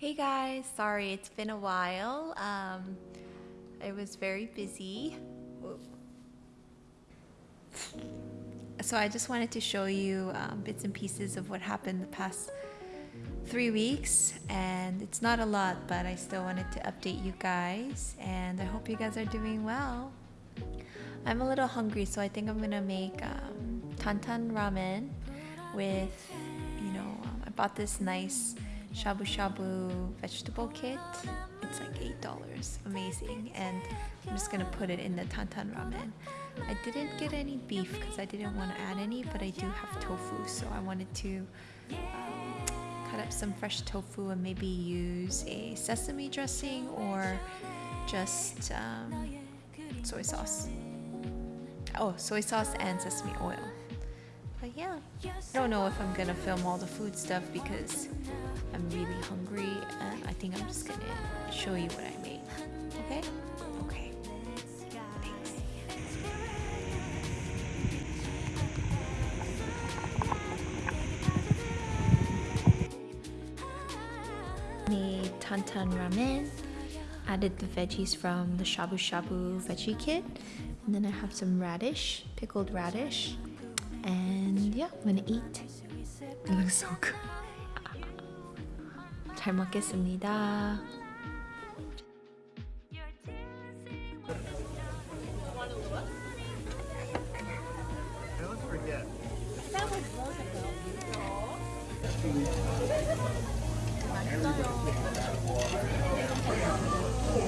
Hey guys, sorry it's been a while. Um, I was very busy. So I just wanted to show you um, bits and pieces of what happened the past three weeks and it's not a lot but I still wanted to update you guys and I hope you guys are doing well. I'm a little hungry so I think I'm gonna make um, tantan ramen with you know um, I bought this nice shabu shabu vegetable kit. It's like eight dollars. Amazing. And I'm just gonna put it in the tantan ramen. I didn't get any beef because I didn't want to add any but I do have tofu so I wanted to um, cut up some fresh tofu and maybe use a sesame dressing or just um, soy sauce. Oh soy sauce and sesame oil yeah. I don't know if I'm gonna film all the food stuff because I'm really hungry and I think I'm just gonna show you what I made. Okay? Okay. Thanks. Made tantan ramen. Added the veggies from the shabu shabu veggie kit. And then I have some radish pickled radish and yeah I'm gonna eat it looks so good 잘 먹겠습니다 I always forget.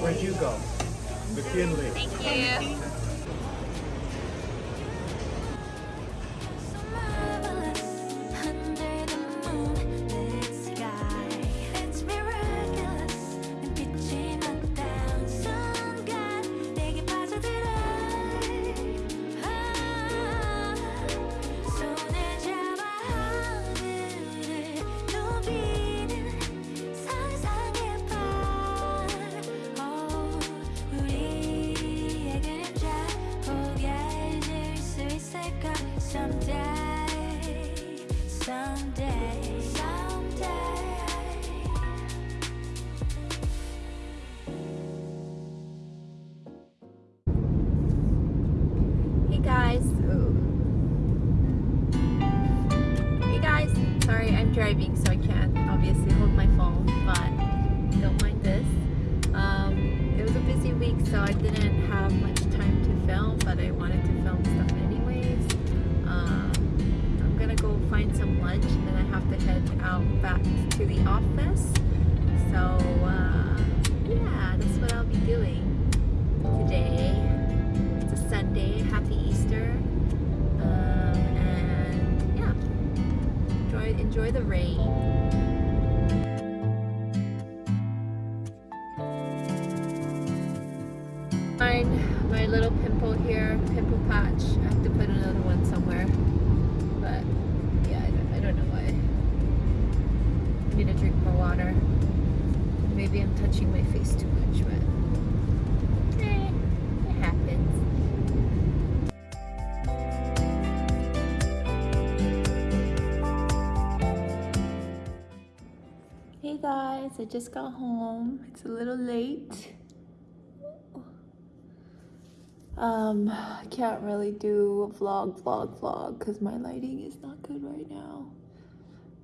Where'd you go? McKinley. Thank you Driving, so I can't obviously hold my phone, but don't mind this. Um, it was a busy week, so I didn't have much time to film, but I wanted to film stuff anyways. Um, I'm gonna go find some lunch, and then I have to head out back to the office. So uh, yeah, that's what I'll be doing today. It's a Sunday. Happy Easter. Enjoy the rain. Find my little pimple here, pimple patch. I have to put another one somewhere. But yeah, I don't, I don't know why. I need to drink more water. Maybe I'm touching my face too much, but guys, I just got home. It's a little late. Um, I can't really do a vlog, vlog, vlog because my lighting is not good right now.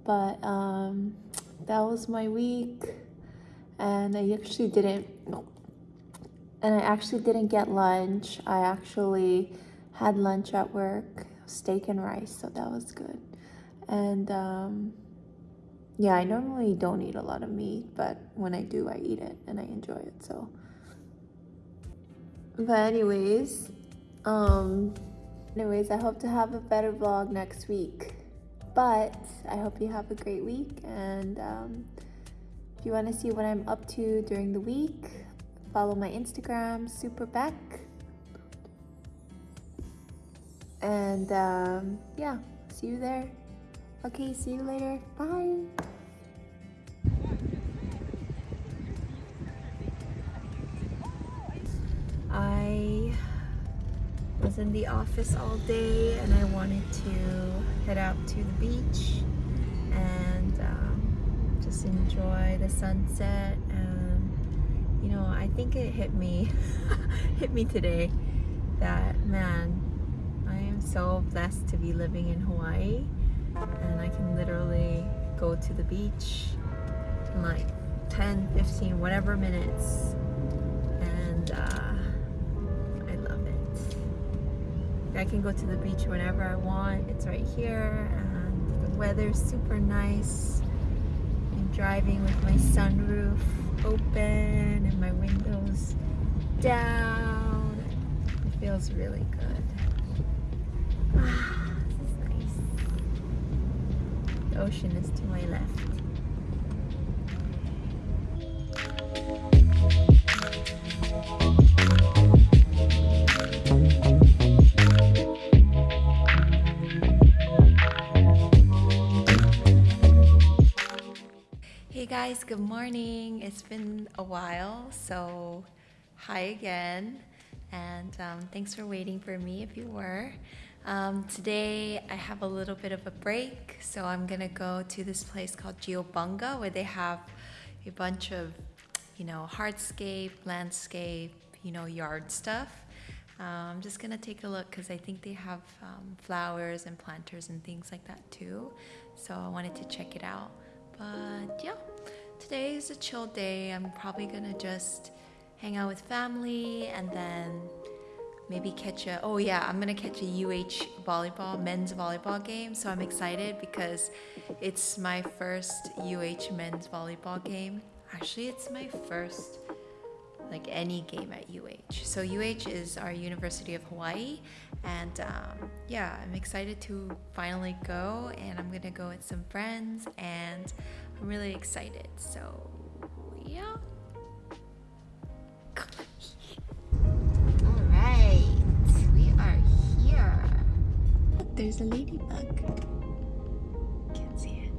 But um, that was my week, and I actually didn't. And I actually didn't get lunch. I actually had lunch at work, steak and rice, so that was good. And um, yeah, I normally don't eat a lot of meat, but when I do, I eat it and I enjoy it. So, but anyways, um, anyways, I hope to have a better vlog next week. But I hope you have a great week, and um, if you want to see what I'm up to during the week, follow my Instagram, Superbeck. And um, yeah, see you there. Okay, see you later. Bye. I was in the office all day and I wanted to head out to the beach and um, just enjoy the sunset. and you know, I think it hit me, hit me today that man, I am so blessed to be living in Hawaii, and I can literally go to the beach in like 10, 15, whatever minutes, and uh, I love it. I can go to the beach whenever I want. It's right here, and the weather's super nice. I'm driving with my sunroof open and my windows down. It feels really good. The ocean is to my left. Hey guys, good morning. It's been a while, so hi again. And um, thanks for waiting for me if you were. Um, today I have a little bit of a break, so I'm gonna go to this place called Geobunga where they have a bunch of, you know, hardscape, landscape, you know, yard stuff. Um, I'm just gonna take a look because I think they have um, flowers and planters and things like that too. So I wanted to check it out. But yeah, today is a chill day. I'm probably gonna just hang out with family and then maybe catch a oh yeah i'm gonna catch a uh volleyball men's volleyball game so i'm excited because it's my first uh men's volleyball game actually it's my first like any game at UH. So UH is our University of Hawaii, and um, yeah, I'm excited to finally go, and I'm gonna go with some friends, and I'm really excited. So yeah. There's a ladybug. Can't see it.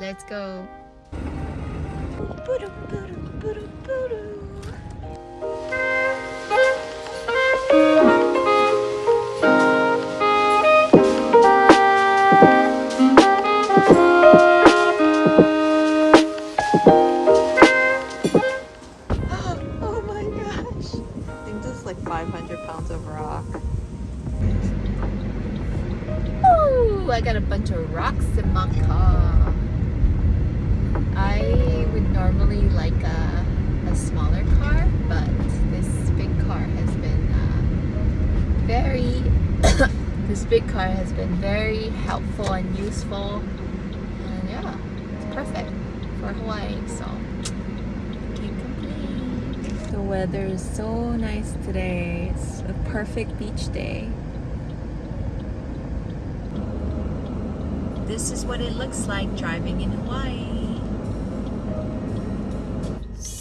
Let's go. Like a, a smaller car, but this big car has been uh, very, this big car has been very helpful and useful. And yeah, it's perfect for Hawaii, so can't complain. The weather is so nice today. It's a perfect beach day. This is what it looks like driving in Hawaii.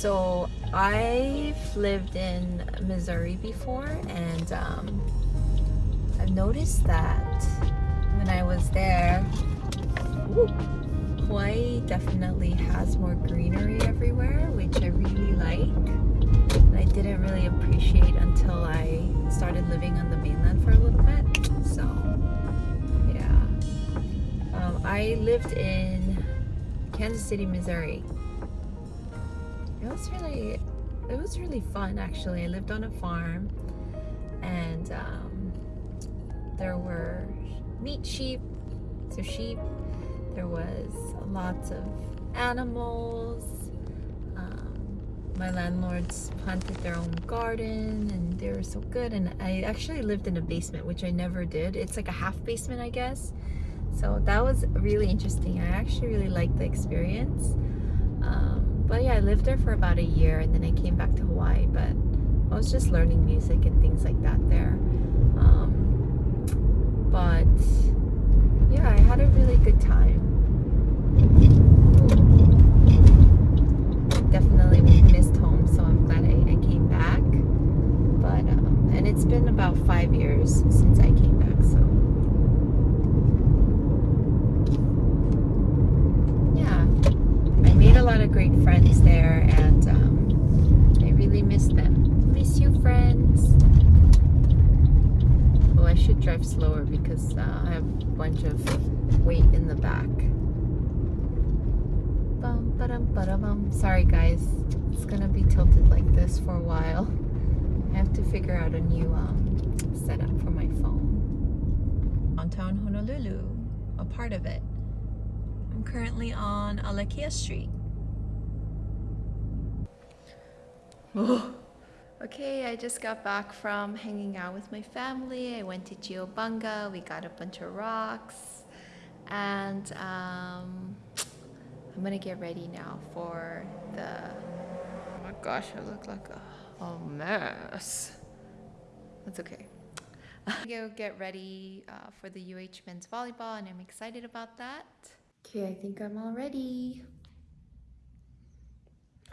So I've lived in Missouri before and um, I've noticed that when I was there, Hawaii definitely has more greenery everywhere, which I really like. And I didn't really appreciate until I started living on the mainland for a little bit. So yeah. Um, I lived in Kansas City, Missouri it was really it was really fun actually. I lived on a farm and um, there were meat sheep so sheep. There was lots of animals. Um, my landlords planted their own garden and they were so good. And i actually lived in a basement which i never did. It's like a half basement i guess. So that was really interesting. I actually really liked the experience. Um, but yeah, I lived there for about a year and then I came back to Hawaii, but I was just learning music and things like that there. Um, but yeah, I had a really good time. Definitely missed home, so I'm glad I, I came back. But, um, and it's been about five years since I came back, so. made a lot of great friends there and um, I really miss them. Miss you friends. Oh, I should drive slower because uh, I have a bunch of weight in the back. Ba-dum-ba-dum-bum. Sorry guys, it's gonna be tilted like this for a while. I have to figure out a new um, setup for my phone. Downtown Honolulu, a part of it. I'm currently on Alakea Street. Oh. Okay, I just got back from hanging out with my family. I went to Geobunga. We got a bunch of rocks. And um, I'm gonna get ready now for the. Oh my gosh, I look like a, a mess. That's okay. I go get ready uh, for the UH men's volleyball, and I'm excited about that. Okay, I think I'm all ready.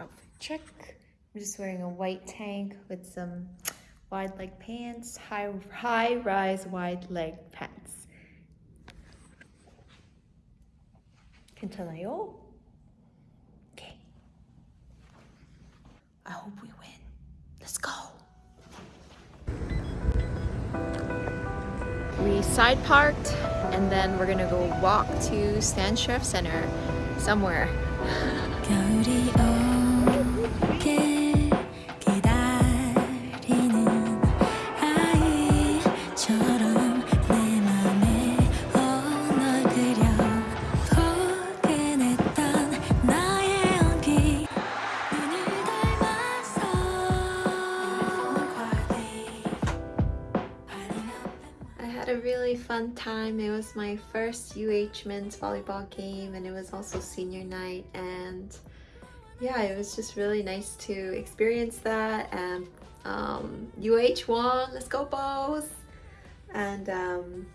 Outfit check. I'm just wearing a white tank with some wide leg pants, high high rise wide leg pants. 괜찮아요? Okay. I hope we win. Let's go. We side parked and then we're gonna go walk to Stan Sheriff Center somewhere. fun time. It was my first UH men's volleyball game and it was also senior night and yeah, it was just really nice to experience that and um, UH won, let's go Bows! And um,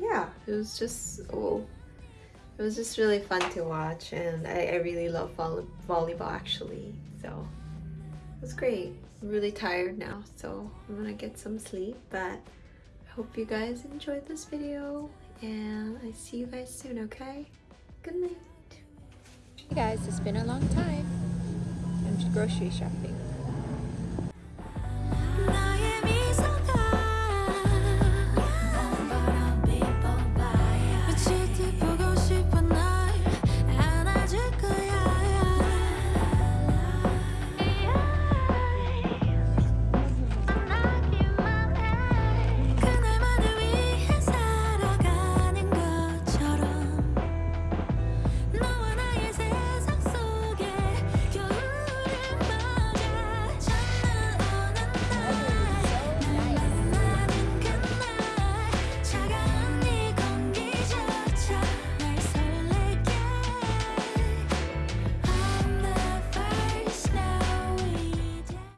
yeah, it was just, oh, it was just really fun to watch and I, I really love volley- volleyball actually, so it was great. I'm really tired now, so I'm gonna get some sleep, but hope you guys enjoyed this video and I see you guys soon, okay? Good night. Hey guys, it's been a long time. I'm grocery shopping.